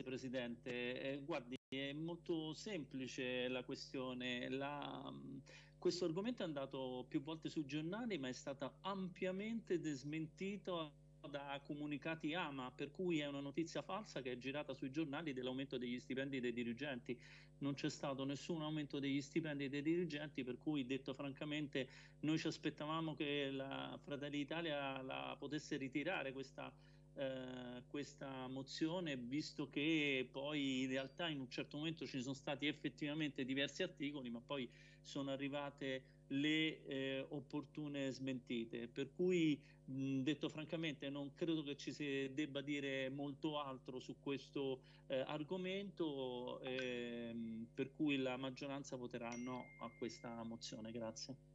Presidente. Eh, guardi, è molto semplice la questione. La, questo argomento è andato più volte sui giornali, ma è stato ampiamente desmentito da comunicati AMA, per cui è una notizia falsa che è girata sui giornali dell'aumento degli stipendi dei dirigenti. Non c'è stato nessun aumento degli stipendi dei dirigenti, per cui detto francamente noi ci aspettavamo che la Fratelli d'Italia la potesse ritirare questa eh, questa mozione, visto che poi in realtà in un certo momento ci sono stati effettivamente diversi articoli, ma poi sono arrivate le eh, opportune smentite. Per cui, mh, detto francamente, non credo che ci si debba dire molto altro su questo eh, argomento, ehm, per cui la maggioranza voterà no a questa mozione. Grazie.